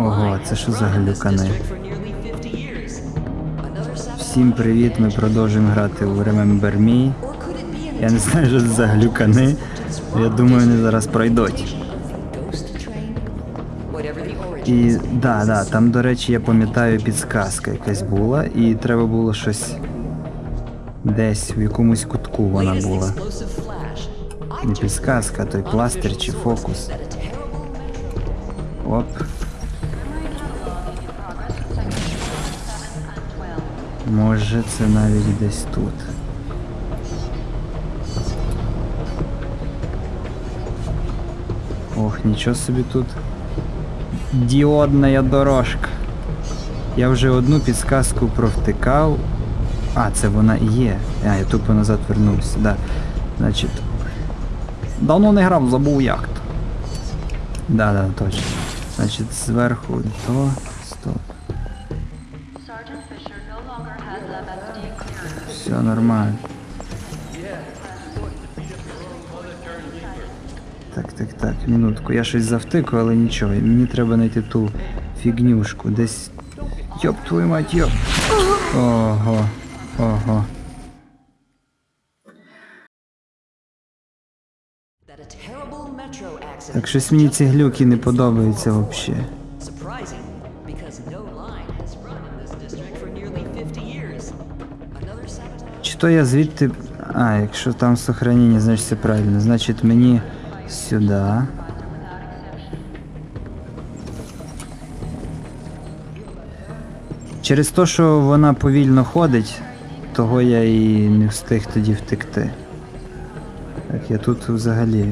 Ого, це що за глюкани? Всім привіт, ми продовжуємо грати у Remember Me. Я не знаю, що це за глюкани. Я думаю, вони зараз пройдуть. І да, да, там, до речі, я пам'ятаю, підсказка якась була, і треба було щось десь в якомусь кутку вона була. Не підсказка, той пластир чи фокус. Оп. Може це навіть десь тут. Ох, нічого собі тут. Діодна дорожка. Я вже одну підсказку провтикав. А, це вона є. А, я тупо назад вернувся, да. Значить. Давно не грав, забув як то. Да, да, точно. Значить, зверху то. Стоп. Все нормально. Так, так, так, минутку. Я щось завтику, але нічого. Мені треба знайти ту фігнюшку. Десь. Йоп, твою мать, йоп. Ого. Ого. Так щось мені ці глюки не подобаються взагалі. То я звідти. А, якщо там сохранення, значить це правильно. Значить мені сюди. Через те, що вона повільно ходить, того я і не встиг тоді втекти. Так, я тут взагалі.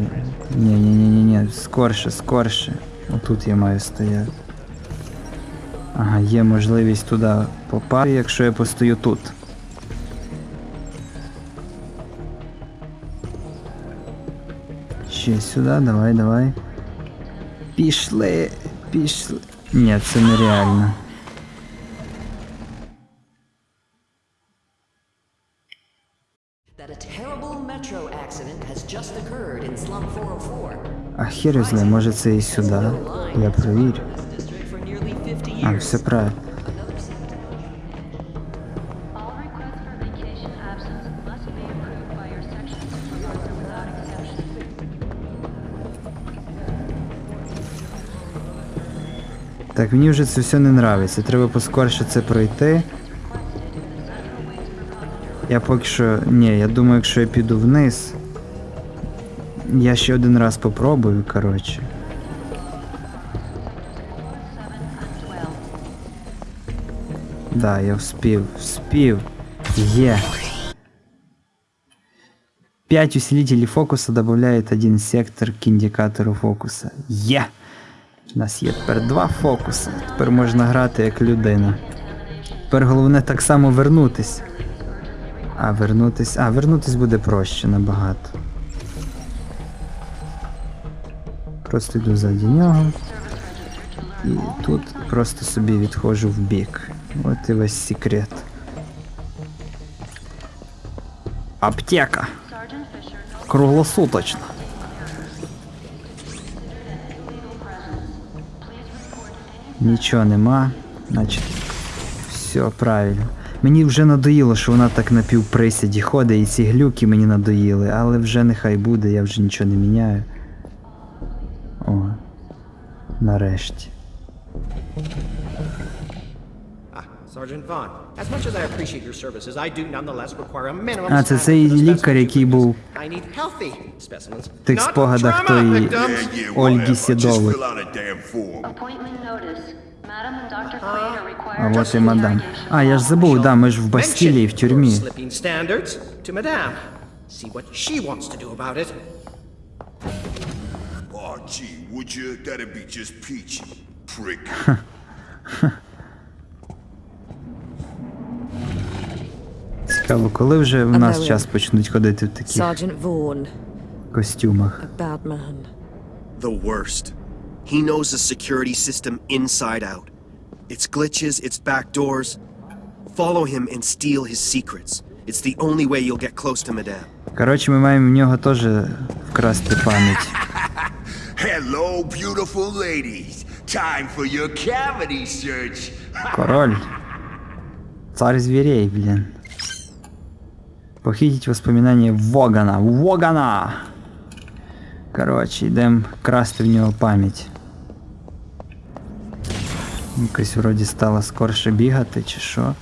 Ні, ні, ні, ні, ні, скорше, скорше. Отут я маю стояти. Ага, є можливість туди попасти, якщо я постою тут. Ще сюди, давай, давай. Пішли, пішли. Ні, це нереально. 404. А хер знає, може це і сюди. Я провірю. This district for nearly 50 А, все правильно. Так, мені вже це все не нравиться. Треба поскорше це пройти. Я поки що. Ні, я думаю, якщо я піду вниз. Я ще один раз попробую, коротше. Да, я вспів, вспів. Є. 5 усилителей фокуса добавляет один сектор к индикатору фокуса. Є! У нас є тепер два фокуси. Тепер можна грати як людина. Тепер головне так само вернутись. А, вернутись. А, вернутись буде проще набагато. Просто йду ззаді нього. І тут просто собі відходжу в бік. От і весь секрет. Аптека. Круглосуточно. Нічого нема. Значить, все правильно. Мені вже надоїло, що вона так на півприсіді ходить, і ці глюки мені надоїли, але вже нехай буде, я вже нічого не міняю. О. Нарешті. А, це цей лікар, який був produce. I need healthy specimens, в тих not спогадах trauma тої Ольги are А required от і to мадам. А, я ж забув, да, ми ж в Бастілії, в тюрмі. your slipping standards to Madame. See what she wants to do about it. Oh, gee, would you? That'd be just peachy. Prick. Цікаво, коли вже в нас час почнуть ходити в таких Sergeant Vaughan, костюмах. a bad man. The worst. He knows the security system inside out. Its glitches, its backdoors. Follow him and steal his secrets. It's the only way you'll get close to Madame. Коротше, ми маємо в нього теж вкрасти пам'ять. Hello, beautiful ladies. Time for your cavity search. Король. Царь зверей, блин. Похитить воспоминания Вогана. Вогана! Коротше, йдемо красти в нього пам'ять. Якось вроді стало скорше бігати, чи що.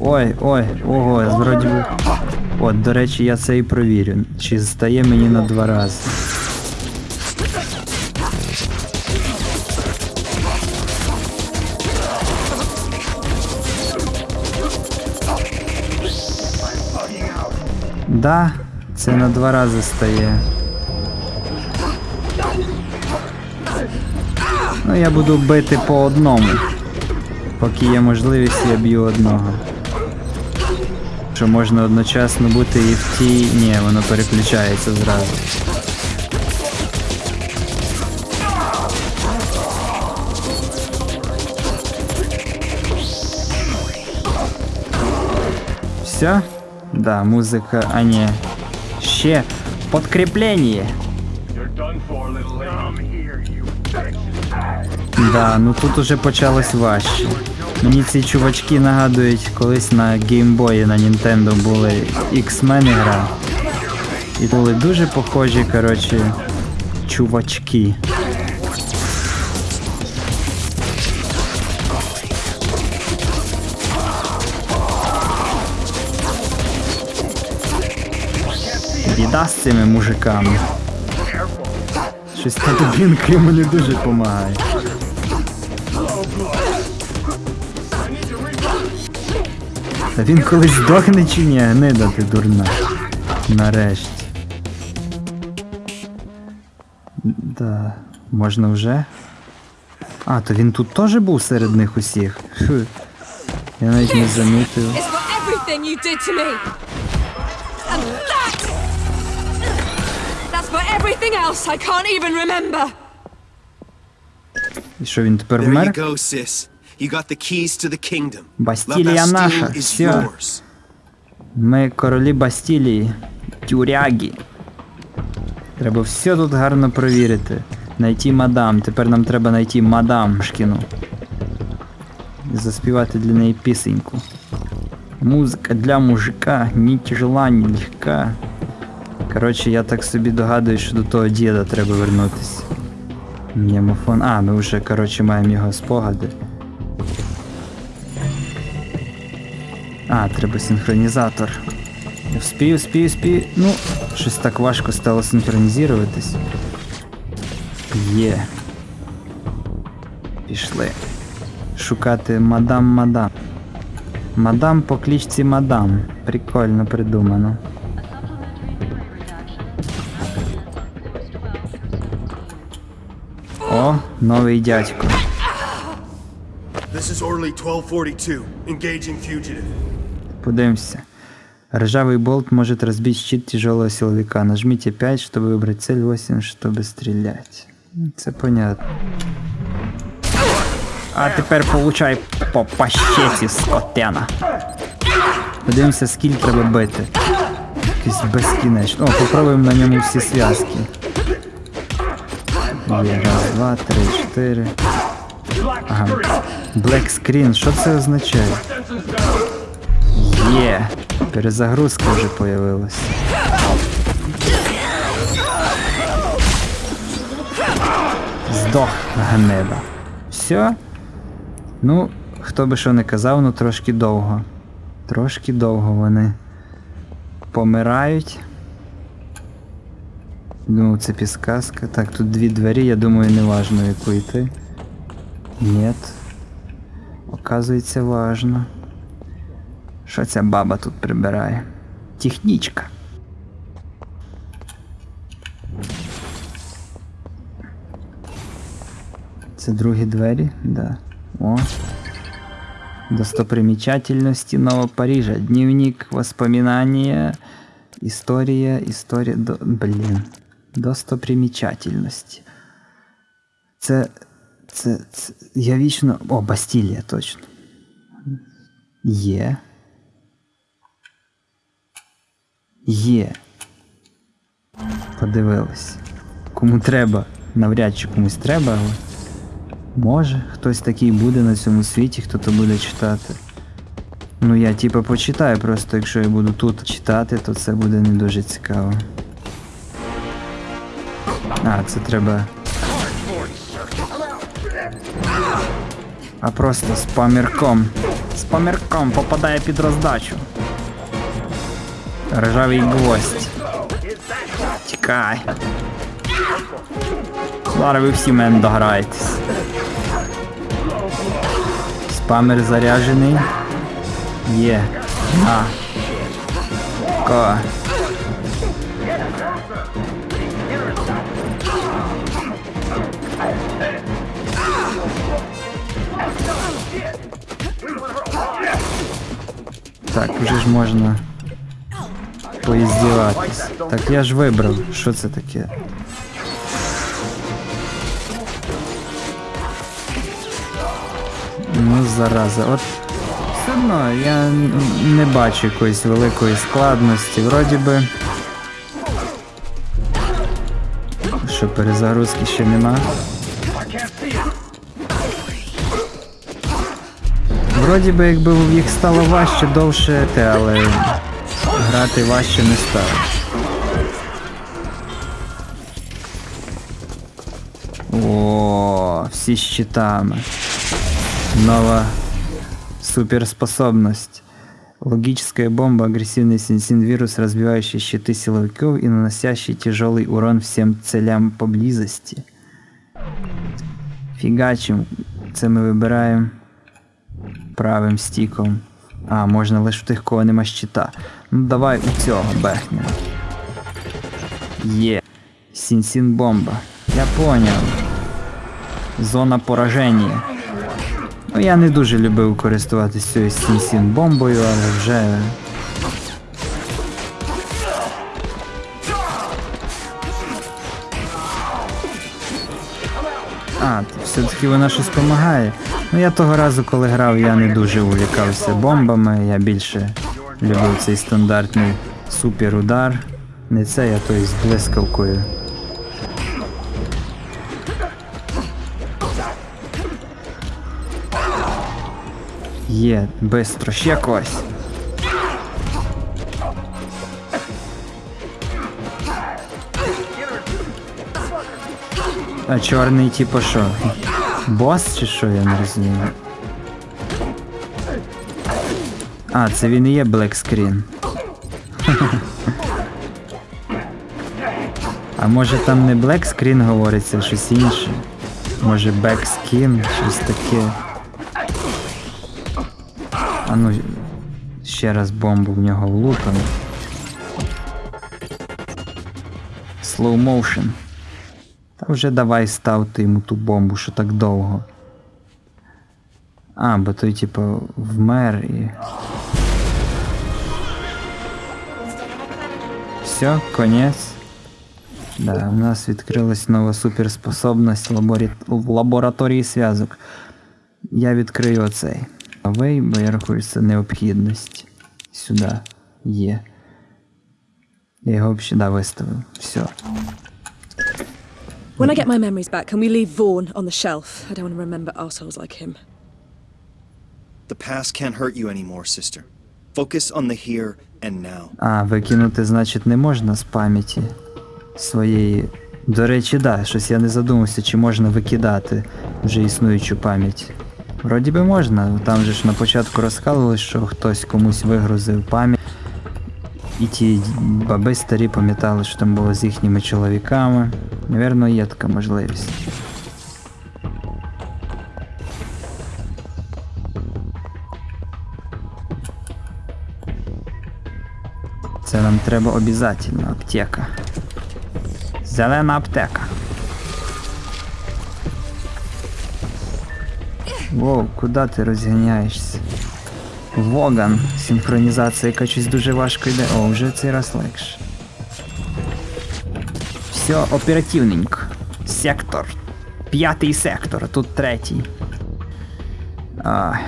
Ой, ой, ого, вроді би. От, до речі, я це і провірю. Чи стає мені на два рази. Да, це на два рази стає. Ну, я буду бити по одному. Поки є можливість, я б'ю одного. Що можна одночасно бути і в тій. Ні, воно переключається зразу. Все? Да, музика, а не. Ще подкріплення. Да, ну тут уже почалось важче. Мені ці чувачки нагадують, колись на геймбої на Nintendo були X-Men гра. І були дуже похожі, коротше, чувачки. Біда з цими мужиками. Щось та дубінка йому не дуже допомагає. Та він колись здохне чи ні, гнида ти дурна. Нарешті. Да, можна вже. А, то він тут теж був серед них усіх. Фу. Я навіть не замітив. That's for everything else I can't even remember. І що він тепер вмер? go, sis. You got the keys to the kingdom. La Бастілія наша, все. Ми королі Бастілії, тюряги. Треба все тут гарно провірити. Найти мадам. Тепер нам треба знайти мадам Шкіну. І заспівати для неї пісеньку. Музика для мужика, ні тяжела, ні легка. Коротше, я так собі догадую, що до того діда треба вернутися. Мємофон. А, ми вже, коротше, маємо його спогади. А, треба синхронізатор. Вспію, вспію, вспію. Ну, щось так важко стало синхронізуватись. Є. Пішли. Шукати мадам мадам. По кличці мадам. Прикольно придумано. О, новий дядько. This is Orly 1242. Engaging fugitive. Подивимся. Ржавый болт может разбить щит тяжелого силовика. Нажмите 5, чтобы выбрать цель, 8, чтобы стрелять. Це понятно. А тепер получай по пащеці, скотена. Подивимося, скільки треба бити. Якийсь безкінечно. О, попробуємо на ньому всі зв'язки. Є, раз, два, три, чотири. Ага. Black screen, що це означає? Є. Перезагрузка вже появилась. Здох гнеда. Все? Ну, хто би що не казав, ну трошки довго. Трошки довго вони помирають. Ну, це підсказка. Так, тут дві двері, я думаю, не важно, яку йти. Нет. Оказується, важно. Що ця баба тут прибирає? Технічка. Це другі двері? Да. О. Достопримечательности Нового Парижа. Дневник, воспоминания, история. До... Блін. Достопримечательности. Це, це, це. Я вічно. О, Бастілія, точно. Є. Є. Подивились. Кому треба. навряд чи комусь треба, але може хтось такий буде на цьому світі, хто то буде читати. Ну я типа почитаю, просто якщо я буду тут читати, то це буде не дуже цікаво. А, це треба. А просто спамірком. Спамірком попадає під роздачу. Ржавий гвоздь. Тікай. Зараз ви всі мене дограєтесь. Спамер заряджений. Є. А. Ко. Так, вже ж можна поіздіватись. Так я ж вибрав, що це таке. Ну, зараза, от все одно я не бачу якоїсь великої складності. Вроді би. Що перезагрузки ще нема. Вроді би, якби їх стало важче довше, те, але грати важче не стало. О, всі з щитами. Нова суперспособность. Логическая бомба, агрессивный сенсин-вирус, разбивающий щиты силовиков и наносящий тяжелый урон всем целям поблизости. Фігачим. Це ми вибираємо правим стіком. А, можна лише в тих, кого нема щита. Ну давай у цього бехнемо. Є. Сінсін бомба. Я поняв. Зона пораження. Ну, я не дуже любив користуватися цією сінсін бомбою, але вже. А, все-таки вона щось допомагає. Ну я того разу, коли грав, я не дуже увлікався бомбами, я більше любив цей стандартний суперудар. Не це, а той з блискавкою. Є, бистро, ще когось. А чорний, типу що? Бос чи що, я не розумію. А, це він і є Screen. А може там не Screen говориться, щось інше? Може Backskin, щось таке. А ну, ще раз бомбу в нього влупимо. Slow motion. Вже давай ставте йому ту бомбу, що так довго. А, бо той, типу, вмер і. Все, конець. Да, у нас відкрилась нова суперспособність лаборі... в лабораторії зв'язок. Я відкрию оцей. Away, бо я рахую, це необхідність. Сюди є. Я його взагалі да, виставив. Все. When I get my memories back, can we leave Vaughan on the shelf? I don't want to remember assholes like him. The past can't hurt you anymore, sister. Focus on the here and now. А, викинути, значить, не можна з пам'яті своєї. До речі, да, щось я не задумався, чи можна викидати вже існуючу пам'ять. Вроді би можна, там же ж на початку розказували, що хтось комусь вигрузив пам'ять. І ті баби старі пам'ятали, що там було з їхніми чоловіками. Навірно, є така можливість. Це нам треба обов'язково, аптека. Зелена аптека. Воу, куди ти розганяєшся? Воган. Синхронізація яка дуже важко йде. О, вже цей раз легше. Все оперативненько. Сектор. П'ятий сектор, а тут третій. Ай.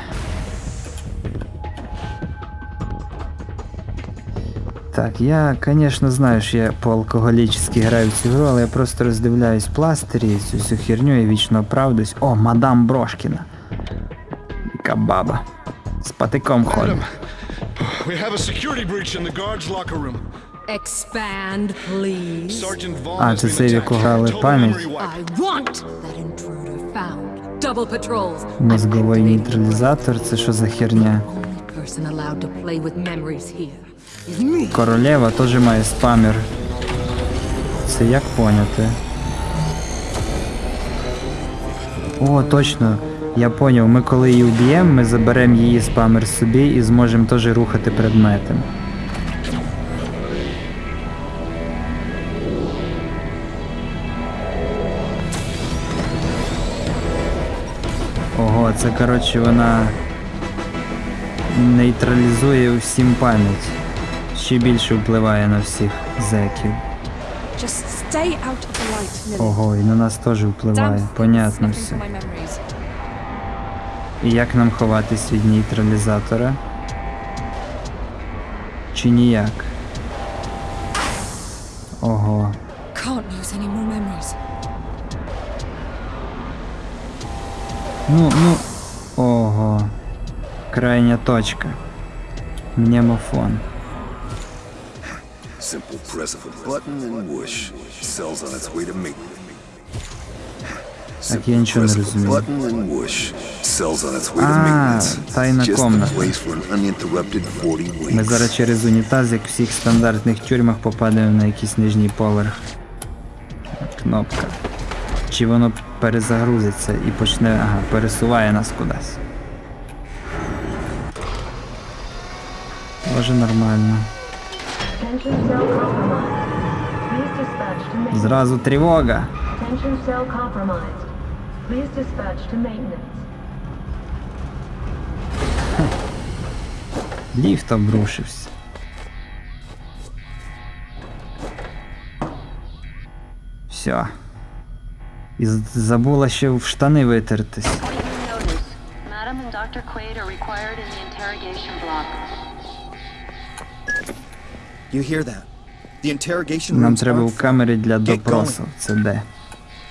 Так, я, звісно, знаю, що я по-алкоголічськи граю в цю гру, але я просто роздивляюсь пластирі, цю всю херню і вічно оправдуюсь. О, мадам Брошкіна. Яка баба. З патиком ходить. We have a security breach in the guards' locker room. Expand, please. Sergeant Vaughn А, це якого Total пам'ять. memory wipe. I want that intruder found. Double patrols. Мозговий I'm activating нейтралізатор, це що за херня? The only person allowed to play with memories here is me. Королева теж має спамер. Це як поняти? О, точно. Я поняв, ми коли її вб'ємо, ми заберемо її спамер собі і зможемо теж рухати предметом. Ого, це коротше вона нейтралізує всім пам'ять. Ще більше впливає на всіх зеків. Ого, і на нас теж впливає. Понятно все. І як нам ховатись від нейтралізатора? Чи ніяк? Ого. Can't lose any more memories. Ну, ну. Ого. Крайня точка. Мнемофон. Simple press of a button and whoosh. Cells on its way to mate. Так, я нічого не Press of a розумію. Button and whoosh. Cells on its way to А, maintenance. тайна Just the комната. place for an uninterrupted 40 Ми зараз через унітаз, як в всіх стандартних тюрмах, попадемо на якийсь нижній поверх. Кнопка. Чи воно перезагрузиться і почне. Ага, пересуває нас кудись. Може нормально. Tension cell compromised. Please dispatch to maintenance. Зразу тривога. Tension cell compromised. Please dispatch to maintenance. Ліфт обрушився. Все. І забула ще в штани витертись. Нам треба в камері для допросу. Це де?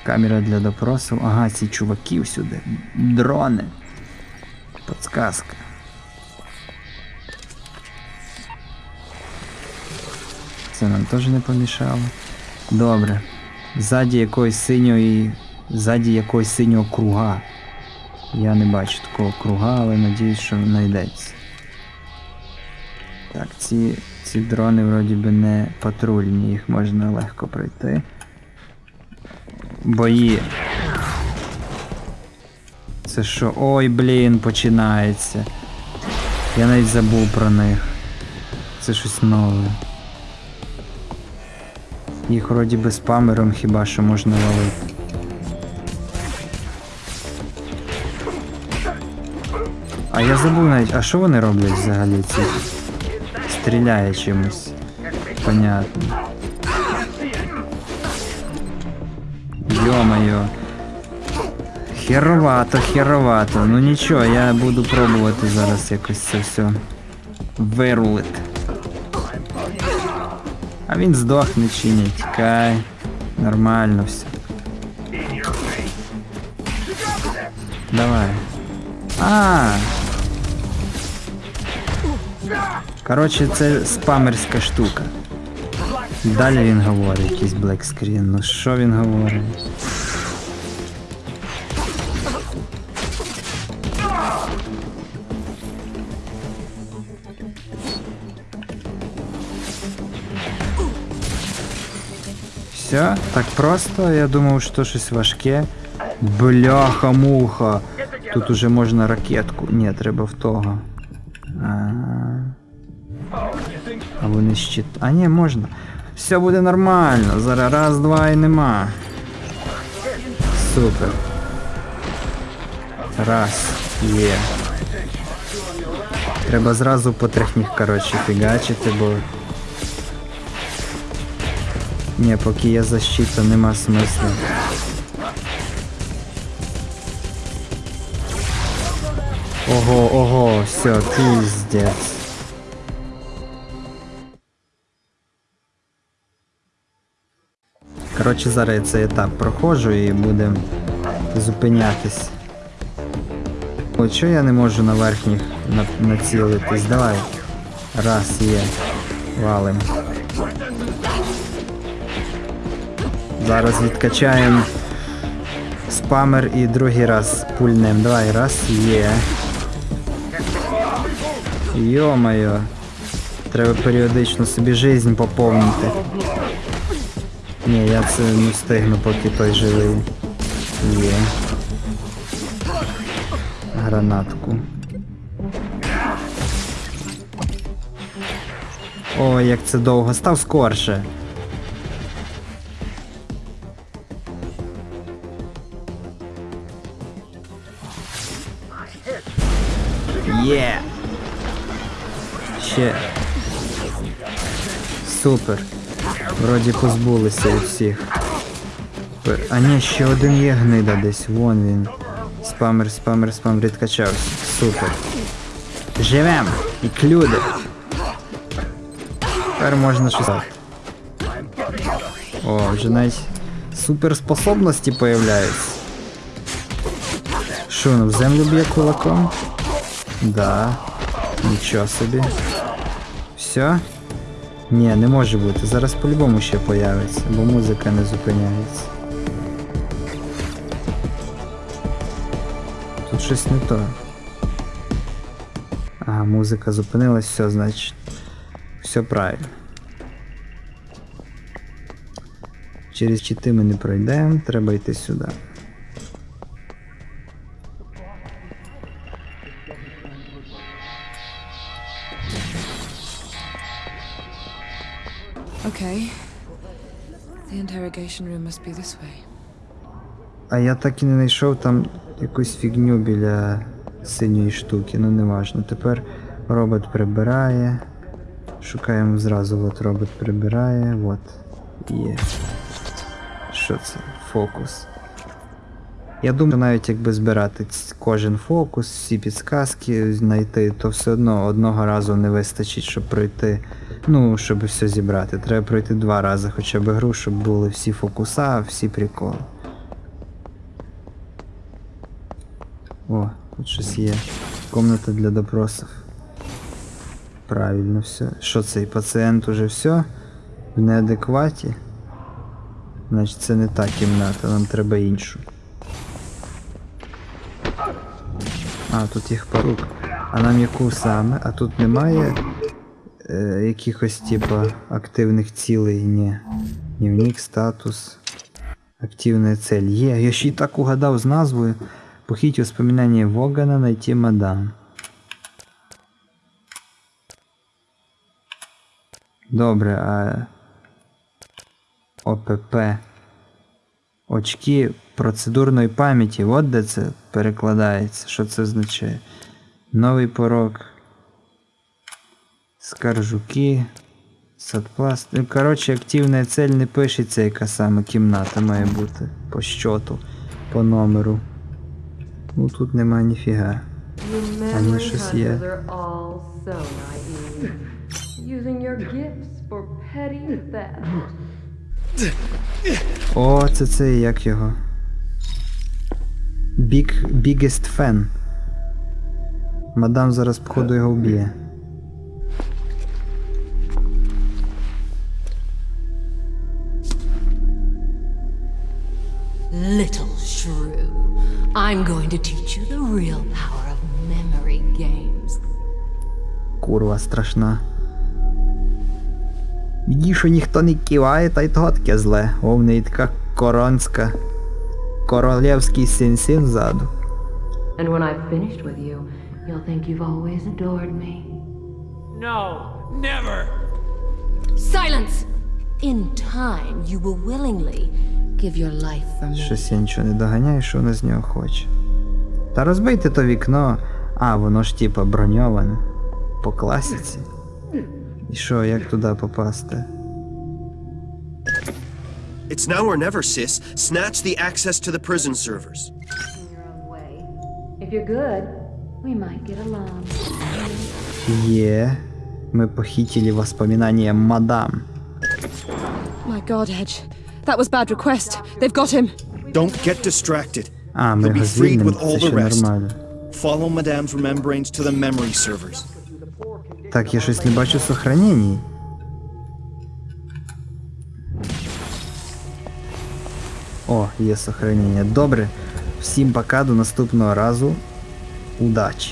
Камера для допросу. Ага, ці чуваки всюди. Дрони. Подсказка. Це нам теж не помішало. Добре. Ззаді якоїсь синьої. Ззаді якогось синього круга. Я не бачу такого круга, але надіюсь, що знайдеться. Так, ці, ці дрони вроді би не патрульні, їх можна легко пройти. Бої. Це що? Ой, блін, починається. Я навіть забув про них. Це щось нове. Їх вроді би спамером хіба що можна ловити. А я забув навіть, а що вони роблять взагалі ці? Стріляє чимось. Понятно. Йо-моє. Херовато, херовато. Ну нічого, я буду пробувати зараз якось це все вирулити. А він здохне чи ні, тікай. Нормально все. Давай. А. Коротше, це спамерська штука. Далі він говорить якийсь блекскрін. Ну що він говорить? Все, так просто. Я думав, що щось важке. Бляха-муха. Тут уже можна ракетку. Ні, треба в того. А, а вони щит. А ні, можна. Все буде нормально. Зараз раз, два і нема. Супер. Раз. Є. Треба зразу по технік, коротше, фігачити, бо. Не, поки є защита, нема смисла. Ого, ого, все, пиздец. Коротше, зараз я цей етап прохожу і будемо зупинятись. О, чого я не можу на верхніх на... націлитись? Давай. Раз, є. Валим. Зараз відкачаємо спамер і другий раз пульнем. Давай, раз, є. Йо-моє. Треба періодично собі жизнь поповнити. Ні, я це не встигну, поки той живий. Є. Гранатку. Ой, як це довго. Став скорше. Ще. Супер. Вроді позбулися всіх. А ні, ще один є гнида десь. Вон він. Спамер, спамер, спамер відкачався. Супер. Живем! І клюди. Тепер можна щось. О, вже навіть суперспособності появляються. Що, ну в землю б'є кулаком? Да. Нічого собі. Все? Ні, не може бути. Зараз по-любому ще появиться, бо музика не зупиняється. Тут щось не то. Ага, музика зупинилась, все, значить. Все правильно. Через чити ми не пройдемо, треба йти сюди. А я так і не знайшов там якусь фігню біля синьої штуки, ну не важно. Тепер робот прибирає. Шукаємо зразу, от робот прибирає, от. Є. Що це? Фокус. Я думаю, навіть якби збирати кожен фокус, всі підсказки знайти, то все одно одного разу не вистачить, щоб пройти. Ну, щоб все зібрати. Треба пройти два рази хоча б гру, щоб були всі фокуса, всі приколи. О, тут щось є. Комната для допросів. Правильно все. Що цей пацієнт уже все? В неадекваті? Значить це не та кімната, нам треба іншу. А, тут їх порук. А нам яку саме? А тут немає е, якихось типа активних цілей, ні. Дневник, статус. Активная цель. Є, я ще й так угадав з назвою. Похить воспоминания Вогана, найти мадам. Добре, а ОПП. Очки процедурної пам'яті. От де це перекладається. Що це означає? Новий порог. Скаржуки. Садпласт. Ну, коротше, активна цель не пишеться, яка саме кімната має бути. По щоту, по номеру. Ну тут нема ніфіга. It. are all so naive. Using your gifts for petty theft. О, це це як його. Big, biggest fan. Мадам зараз, походу, його вб'є. Little shrew, I'm going to teach you the real power of memory games. Курва страшна. Віді, що ніхто не киває, та й того таке зле. О, в неї така коронська. Королевський син-син ззаду. And when I've finished with you, you'll think you've always adored me. No, never! Silence! In time, you will willingly give your life for me. Щось я нічого не доганяю, що вона з нього хоче. Та розбийте то вікно. А, воно ж типа броньоване. По класіці. І що, як туди попасти? It's now or never, sis. Snatch the access to the prison servers. In your own way. If you're good, we might get along. Є. Ми похитили воспоминания мадам. My god, Edge. That was bad request. They've got him. Don't get distracted. А, ми You'll be його freed звільнимо, with це all ще the rest. нормально. Follow Madame's remembrance to the memory servers. Так, я щось не бачу сохранений. О, є сохранення. Добре. Всім пока, до наступного разу. Удачі!